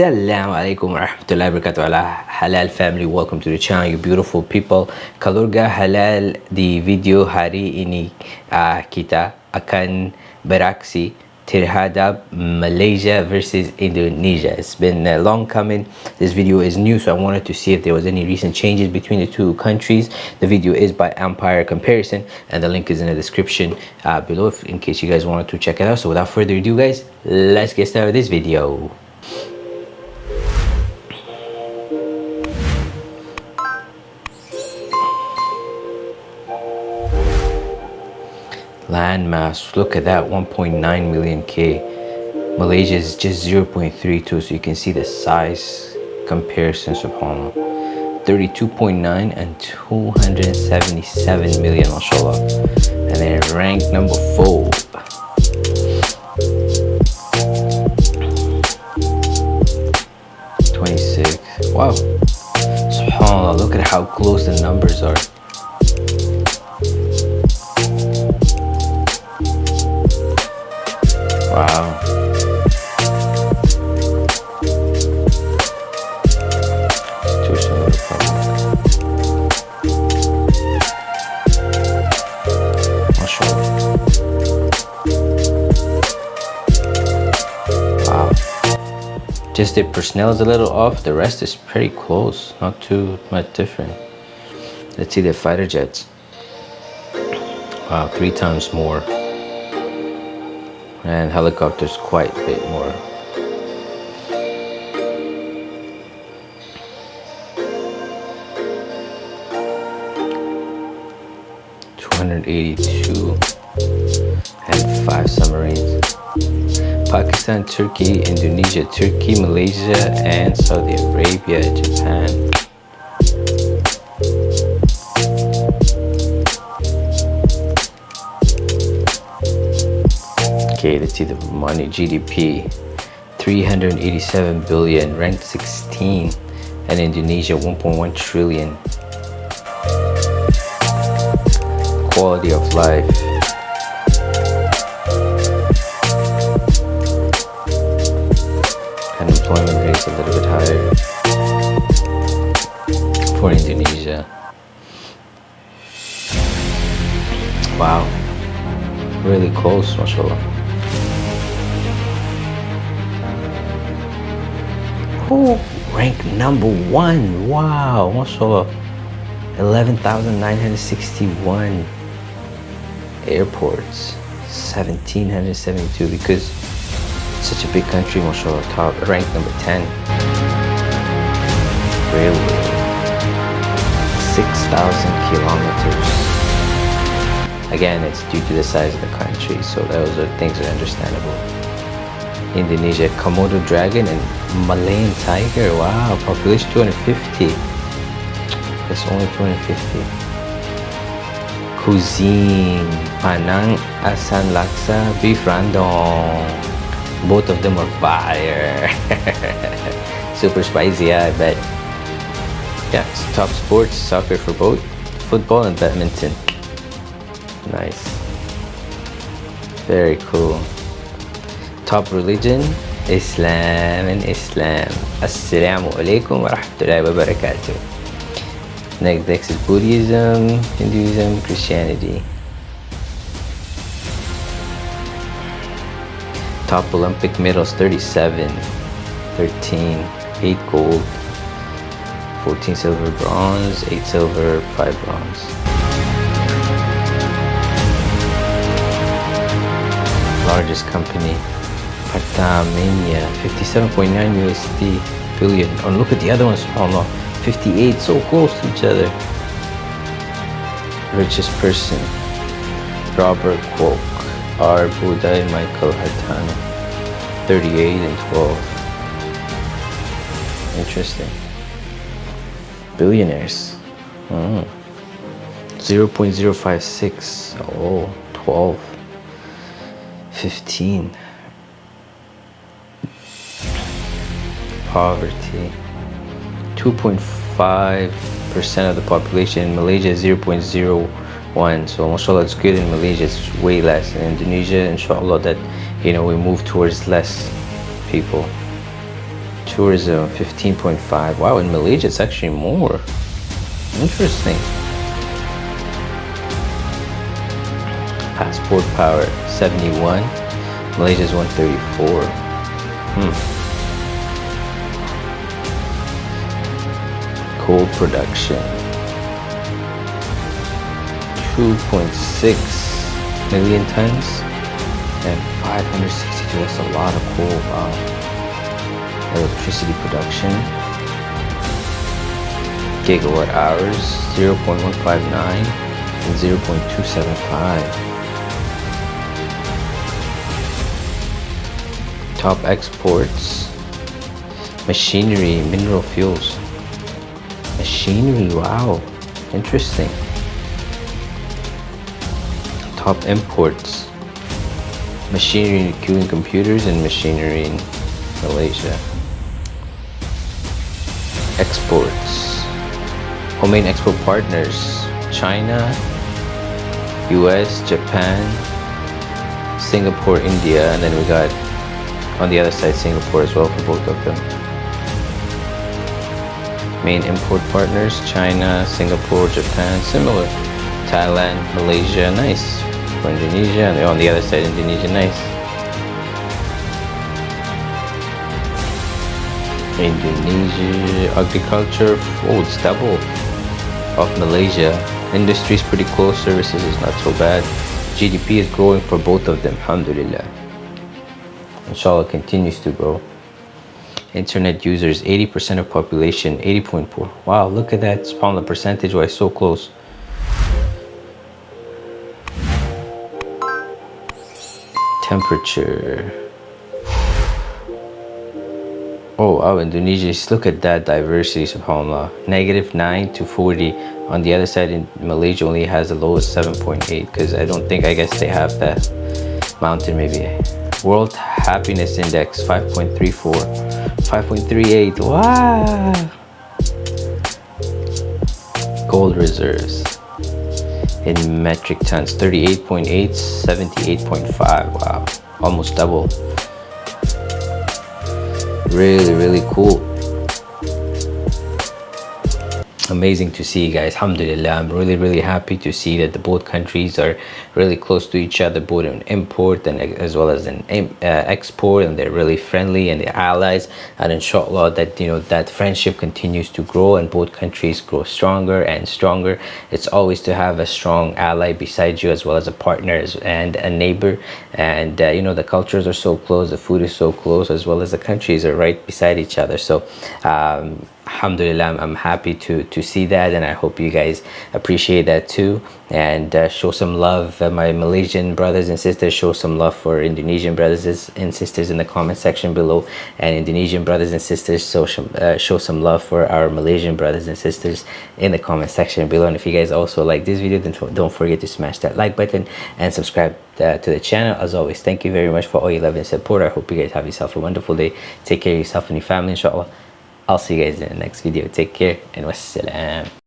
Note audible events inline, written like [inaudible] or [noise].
Assalamu alaikum warahmatullahi wabarakatuh. Ala halal family welcome to the channel you beautiful people. Kalurga halal di video hari ini uh, kita akan beraksi terhadap Malaysia versus Indonesia. It's been a long coming. This video is new so I wanted to see if there was any recent changes between the two countries. The video is by Empire Comparison and the link is in the description uh, below if, in case you guys wanted to check it out. So without further ado guys let's get started with this video landmass look at that 1.9 million k malaysia is just 0.32 so you can see the size comparison subhanallah 32.9 and 277 million mashallah and then rank number four. Wow. Subhanallah, look at how close the numbers are. Just the personnel is a little off. The rest is pretty close. Not too much different. Let's see the fighter jets. Wow, three times more and helicopters quite a bit more. Two hundred eighty-two and five submarines. Pakistan, Turkey, Indonesia, Turkey, Malaysia, and Saudi Arabia, Japan. Okay, let's see the money GDP 387 billion, ranked 16, and Indonesia 1.1 trillion. Quality of life. Unemployment rate's a little bit higher for Indonesia. Wow, really close, mashallah. Who ranked number one? Wow, mashallah. 11,961 airports, 1,772 because such a big country, mashallah. Top ranked number 10. Railway, 6,000 kilometers. Again, it's due to the size of the country, so those are things that are understandable. Indonesia, Komodo dragon and Malayan tiger. Wow, population 250. That's only 250. Cuisine, Penang, Asam Laksa, beef rendang. Both of them are fire. [laughs] Super spicy, yeah, I bet. Yeah, top sports, soccer for both, football and badminton. Nice. Very cool. Top religion, Islam and Islam. Assalamu alaikum wa rahmatullahi wa barakatuh. Next is Buddhism, Hinduism, Christianity. Top Olympic medals 37, 13, 8 gold, 14 silver, bronze, 8 silver, 5 bronze. largest company Pertamina 57.9 USD billion. billion oh look at the other ones oh, subhanallah 58 so close to each other richest person Robert Kuok buddha and Michael Hartono. 38 and 12. Interesting. Billionaires. Mm. 0.056. Oh, 12. 15. Poverty. 2.5% of the population in Malaysia, 0.0 one so mashallah it's good in malaysia it's way less. In indonesia inshallah that you know we move towards less people. Tourism 15.5 wow in malaysia it's actually more. Interesting. Passport power 71 malaysia is 134 hmm. Coal production. 2.6 million tons and 562 that's a lot of coal electricity production. Gigawatt hours 0.159 and 0.275 top exports machinery mineral fuels. Machinery wow interesting imports machinery including computers and machinery in Malaysia. Exports. Home main export partners. China US Japan Singapore India and then we got on the other side Singapore as well for both of them. Main import partners China Singapore Japan similar. Thailand Malaysia nice for Indonesia and on the other side Indonesia nice. Indonesia agriculture oh it's double of Malaysia. Industry is pretty close services is not so bad. GDP is growing for both of them alhamdulillah. Inshallah continues to grow. Internet users 80% of population 80.4 wow look at that spawn the percentage wise so close temperature. Oh oh indonesia look at that diversity subhanallah. Negative 9 to 40 on the other side in malaysia only has the lowest 7.8 because i don't think i guess they have that mountain maybe. World happiness index 5.34 5.38 wow! Gold reserves in metric tons 38.8 78.5 wow almost double. Really really cool amazing to see guys. Alhamdulillah i'm really really happy to see that the both countries are really close to each other both in import and as well as in uh, export and they're really friendly and they're allies. And inshallah that you know that friendship continues to grow and both countries grow stronger and stronger. It's always to have a strong ally beside you as well as a partner and a neighbor. And uh, you know the cultures are so close the food is so close as well as the countries are right beside each other. So um, alhamdulillah I'm, happy to to see that and i hope you guys appreciate that too. And uh, show some love uh, my malaysian brothers and sisters. Show some love for indonesian brothers and sisters in the comment section below. And indonesian brothers and sisters some uh, show some love for our malaysian brothers and sisters in the comment section below. And if you guys also like this video then don't forget to smash that like button and subscribe uh, to the channel. As always thank you very much for all your love and support. I hope you guys have yourself a wonderful day. Take care of yourself and your family inshallah I'll see you guys in the next video. Take care and wassalam.